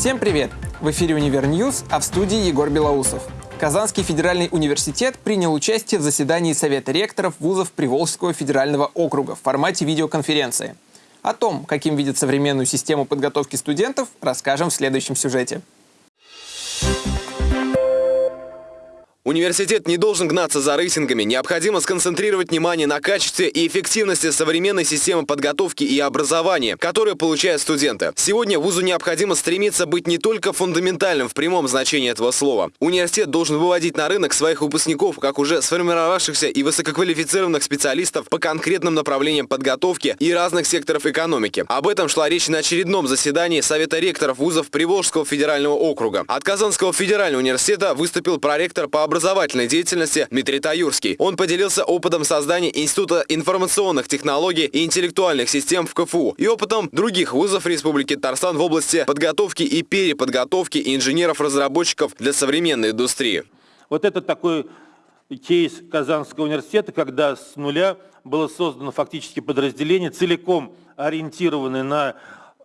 Всем привет! В эфире «Универ News», а в студии Егор Белоусов. Казанский федеральный университет принял участие в заседании Совета ректоров вузов Приволжского федерального округа в формате видеоконференции. О том, каким видит современную систему подготовки студентов, расскажем в следующем сюжете. Университет не должен гнаться за рейтингами. Необходимо сконцентрировать внимание на качестве и эффективности современной системы подготовки и образования, которую получают студенты. Сегодня вузу необходимо стремиться быть не только фундаментальным в прямом значении этого слова. Университет должен выводить на рынок своих выпускников, как уже сформировавшихся и высококвалифицированных специалистов по конкретным направлениям подготовки и разных секторов экономики. Об этом шла речь на очередном заседании Совета ректоров вузов Приволжского федерального округа. От Казанского федерального университета выступил проректор по образовательной деятельности Дмитрий Таюрский. Он поделился опытом создания Института информационных технологий и интеллектуальных систем в КФУ и опытом других вузов Республики Татарстан в области подготовки и переподготовки инженеров-разработчиков для современной индустрии. Вот это такой кейс Казанского университета, когда с нуля было создано фактически подразделение, целиком ориентированное на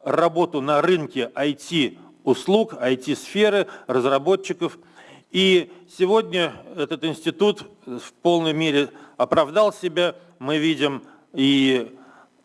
работу на рынке IT-услуг, IT-сферы, разработчиков – и сегодня этот институт в полной мере оправдал себя. Мы видим и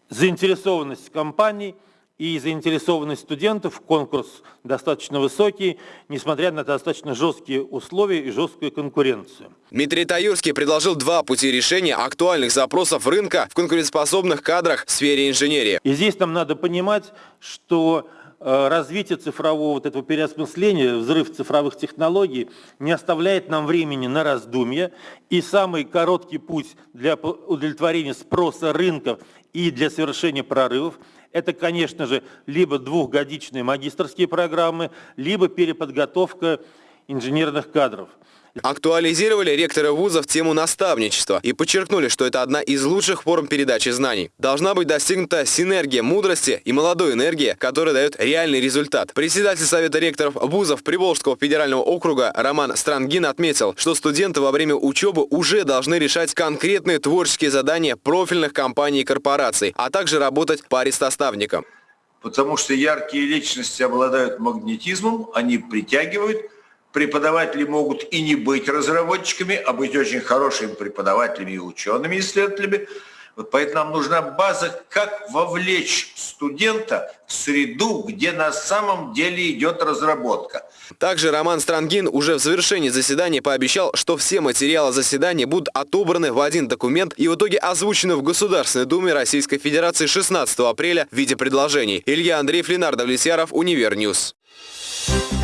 заинтересованность компаний, и заинтересованность студентов. Конкурс достаточно высокий, несмотря на достаточно жесткие условия и жесткую конкуренцию. Дмитрий Таюрский предложил два пути решения актуальных запросов рынка в конкурентоспособных кадрах в сфере инженерии. И здесь нам надо понимать, что развитие цифрового вот этого переосмысления, взрыв цифровых технологий не оставляет нам времени на раздумья. И самый короткий путь для удовлетворения спроса рынков и для совершения прорывов – это, конечно же, либо двухгодичные магистрские программы, либо переподготовка инженерных кадров. Актуализировали ректоры вузов тему наставничества и подчеркнули, что это одна из лучших форм передачи знаний. Должна быть достигнута синергия мудрости и молодой энергии, которая дает реальный результат. Председатель Совета ректоров вузов Приволжского федерального округа Роман Странгин отметил, что студенты во время учебы уже должны решать конкретные творческие задания профильных компаний и корпораций, а также работать по арестоставникам. Потому что яркие личности обладают магнетизмом, они притягивают, Преподаватели могут и не быть разработчиками, а быть очень хорошими преподавателями и учеными исследователями. Вот поэтому нам нужна база, как вовлечь студента в среду, где на самом деле идет разработка. Также Роман Стронгин уже в завершении заседания пообещал, что все материалы заседания будут отобраны в один документ и в итоге озвучены в Государственной Думе Российской Федерации 16 апреля в виде предложений. Илья Андреев, Ленар Давлетьяров, Универ News. Thank